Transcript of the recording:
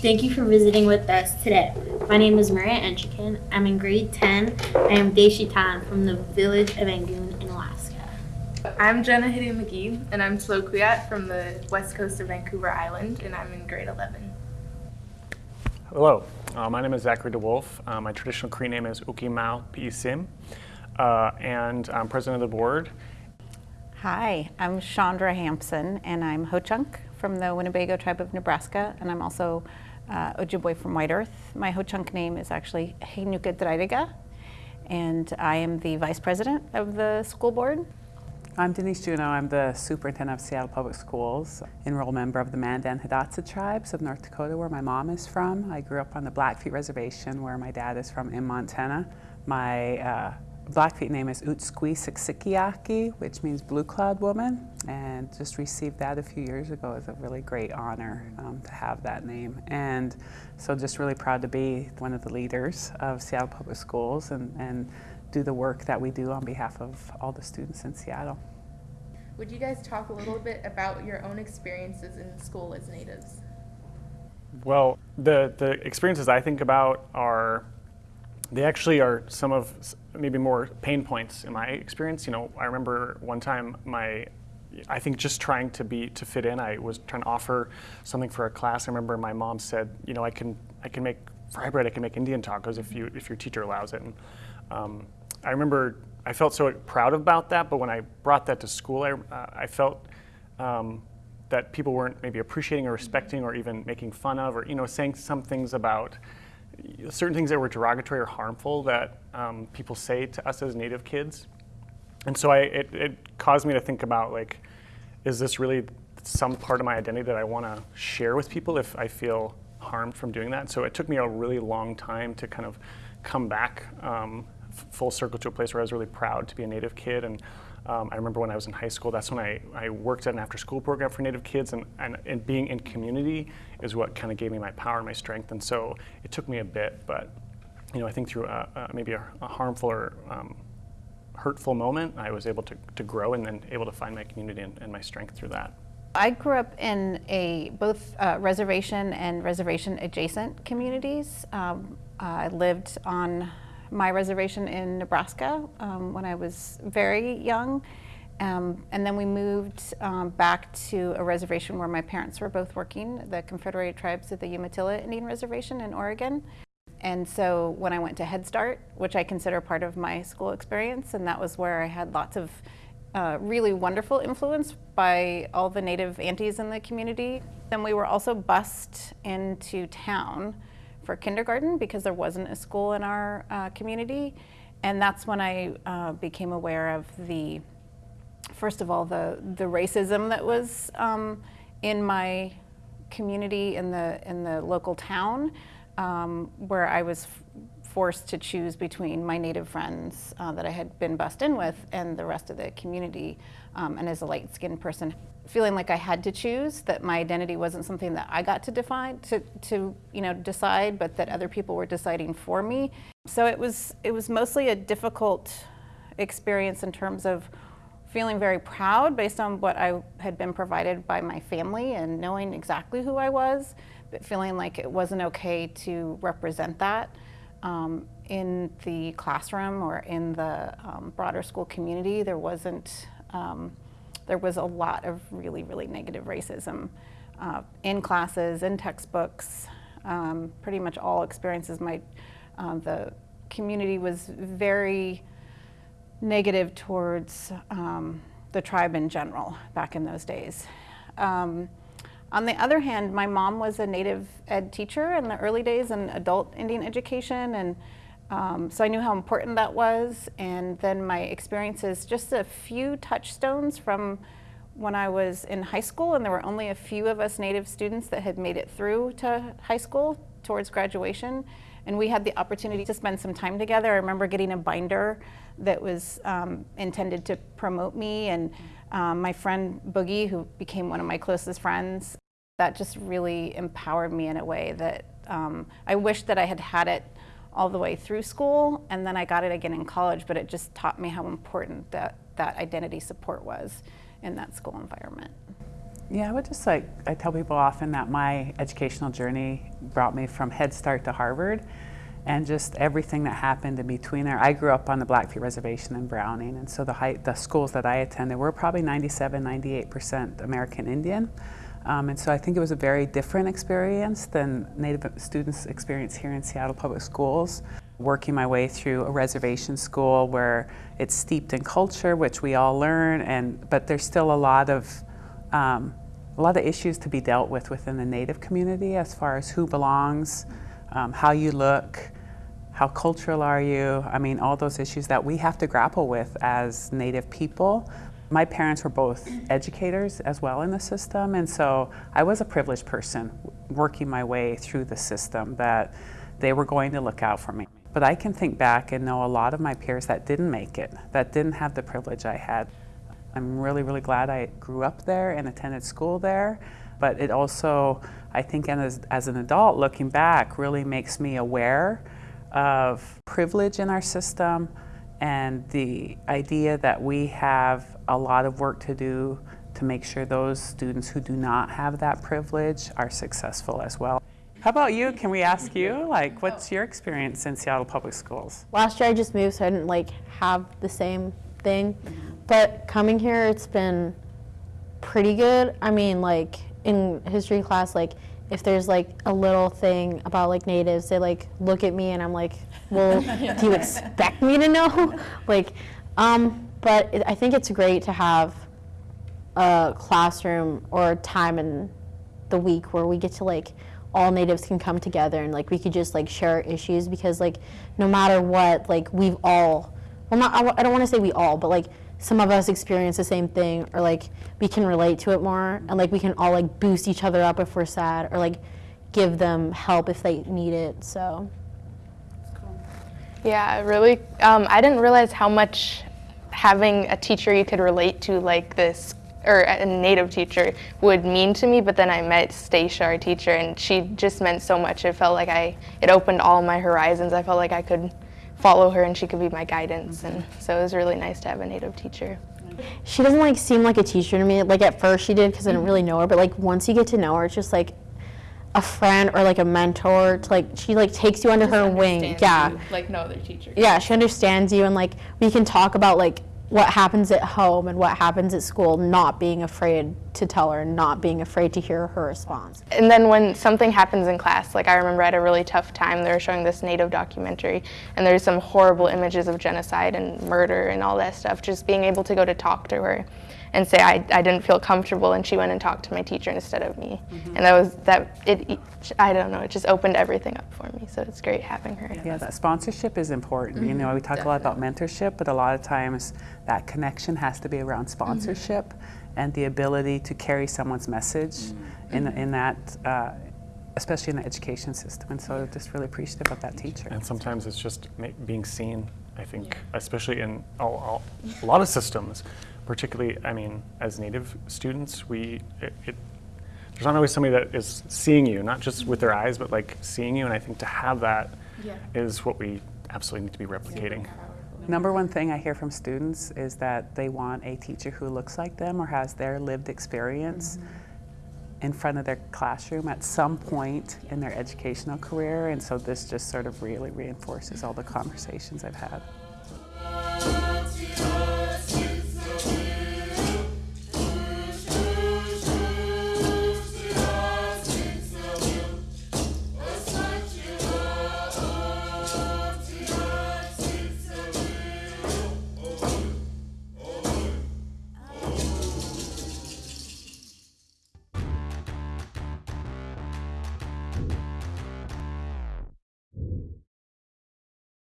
Thank you for visiting with us today. My name is Maria Enchikin. I'm in grade 10. I am Deshitan from the village of Angoon in Alaska. I'm Jenna Hidden McGee, and I'm Slokuyat from the west coast of Vancouver Island, and I'm in grade 11. Hello, uh, my name is Zachary DeWolf. Uh, my traditional Cree name is Uki Mao Piisim, uh, and I'm president of the board. Hi, I'm Chandra Hampson, and I'm Ho-Chunk from the Winnebago tribe of Nebraska, and I'm also uh, Ojibwe from White Earth. My Ho-Chunk name is actually Heinuka Draidega, and I am the vice president of the school board. I'm Denise Juneau. I'm the superintendent of Seattle Public Schools, enrolled member of the Mandan Hidatsa tribes of North Dakota, where my mom is from. I grew up on the Blackfeet Reservation, where my dad is from in Montana. My uh, Blackfeet name is Utskwi Siksikiaki, which means blue cloud woman, and just received that a few years ago. It's a really great honor um, to have that name. And so just really proud to be one of the leaders of Seattle Public Schools and, and do the work that we do on behalf of all the students in Seattle. Would you guys talk a little bit about your own experiences in school as natives? Well, the, the experiences I think about are, they actually are some of maybe more pain points in my experience. You know, I remember one time my, I think just trying to be, to fit in, I was trying to offer something for a class. I remember my mom said, you know, I can, I can make fry bread, I can make Indian tacos if you, if your teacher allows it. And, um, I remember I felt so proud about that, but when I brought that to school, I, uh, I felt um, that people weren't maybe appreciating or respecting or even making fun of or you know saying some things about certain things that were derogatory or harmful that um, people say to us as native kids. And so I, it, it caused me to think about like, is this really some part of my identity that I want to share with people if I feel harmed from doing that? So it took me a really long time to kind of come back um, full circle to a place where I was really proud to be a Native kid. And um, I remember when I was in high school, that's when I, I worked at an after school program for Native kids. And, and, and being in community is what kind of gave me my power and my strength. And so it took me a bit, but you know, I think through a, a, maybe a, a, harmful or um, hurtful moment, I was able to, to grow and then able to find my community and, and my strength through that. I grew up in a both uh, reservation and reservation adjacent communities. Um, I lived on my reservation in Nebraska um, when I was very young. Um, and then we moved um, back to a reservation where my parents were both working, the Confederated Tribes of the Umatilla Indian Reservation in Oregon. And so when I went to Head Start, which I consider part of my school experience, and that was where I had lots of uh, really wonderful influence by all the native aunties in the community. Then we were also bused into town for kindergarten because there wasn't a school in our uh, community. And that's when I uh, became aware of the, first of all, the, the racism that was um, in my community in the, in the local town um, where I was forced to choose between my native friends uh, that I had been bussed in with and the rest of the community. Um, and as a light-skinned person, feeling like I had to choose, that my identity wasn't something that I got to define, to, to you know, decide, but that other people were deciding for me. So it was, it was mostly a difficult experience in terms of feeling very proud based on what I had been provided by my family and knowing exactly who I was, but feeling like it wasn't okay to represent that um, in the classroom or in the um, broader school community. There wasn't, um, there was a lot of really, really negative racism uh, in classes, in textbooks, um, pretty much all experiences. My, uh, the community was very negative towards um, the tribe in general back in those days. Um, on the other hand, my mom was a native ed teacher in the early days in adult Indian education, and um, so I knew how important that was. And then my experiences, just a few touchstones from when I was in high school, and there were only a few of us native students that had made it through to high school towards graduation. And we had the opportunity to spend some time together. I remember getting a binder that was um, intended to promote me and um, my friend Boogie, who became one of my closest friends, that just really empowered me in a way that um, I wish that I had had it all the way through school and then I got it again in college, but it just taught me how important that, that identity support was in that school environment. Yeah, I would just like, I tell people often that my educational journey brought me from Head Start to Harvard and just everything that happened in between there. I grew up on the Blackfeet Reservation in Browning, and so the, high, the schools that I attended were probably 97, 98% American Indian. Um, and so I think it was a very different experience than Native students experience here in Seattle Public Schools. Working my way through a reservation school where it's steeped in culture, which we all learn, and but there's still a lot of um, a lot of issues to be dealt with within the Native community as far as who belongs, um, how you look, how cultural are you. I mean, all those issues that we have to grapple with as Native people. My parents were both educators as well in the system, and so I was a privileged person working my way through the system that they were going to look out for me. But I can think back and know a lot of my peers that didn't make it, that didn't have the privilege I had. I'm really, really glad I grew up there and attended school there. But it also, I think, as, as an adult looking back, really makes me aware of privilege in our system and the idea that we have a lot of work to do to make sure those students who do not have that privilege are successful as well. How about you? Can we ask you? Like, what's your experience in Seattle Public Schools? Last year I just moved, so I didn't like have the same thing. But coming here, it's been pretty good. I mean, like in history class, like if there's like a little thing about like natives, they like look at me and I'm like, well, do you expect me to know? like, um, but it, I think it's great to have a classroom or a time in the week where we get to like all natives can come together and like we could just like share issues because like no matter what like we've all well not I I don't want to say we all but like some of us experience the same thing or like we can relate to it more and like we can all like boost each other up if we're sad or like give them help if they need it so Yeah, really. Um, I didn't realize how much having a teacher you could relate to, like this, or a native teacher, would mean to me. But then I met Stacia, our teacher, and she just meant so much. It felt like I, it opened all my horizons. I felt like I could follow her and she could be my guidance. And so it was really nice to have a native teacher. she doesn't like seem like a teacher to me like at first she did because i didn't really know her but like once you get to know her it's just like a friend or like a mentor to like she like takes you under her wing yeah like no other teacher. yeah she understands you and like we can talk about like what happens at home and what happens at school not being afraid to tell her and not being afraid to hear her response And then when something happens in class, like I remember I had a really tough time, they were showing this native documentary, and there's some horrible images of genocide and murder and all that stuff. Just being able to go to talk to her and say I, I didn't feel comfortable, and she went and talked to my teacher instead of me. Mm-hmm. And that was that it. I don't know. It just opened everything up for me. So it's great having her. Yeah, that sponsorship is important. You know, mm-hmm. we talk a lot about mentorship, but a lot of times that connection has to be around mm-hmm. sponsorship and the ability to carry someone's message in, in that, uh, especially in the education system. And so just really appreciative of that teacher. And sometimes it's just ma- being seen, I think, especially in all, all, a lot of systems, particularly, I mean, as Native students, we, it, it, there's not always somebody that is seeing you, not just with their eyes, but like seeing you. And I think to have that is what we absolutely need to be replicating. Number one thing I hear from students is that they want a teacher who looks like them or has their lived experience mm-hmm. in front of their classroom at some point in their educational career. And so this just sort of really reinforces all the conversations I've had.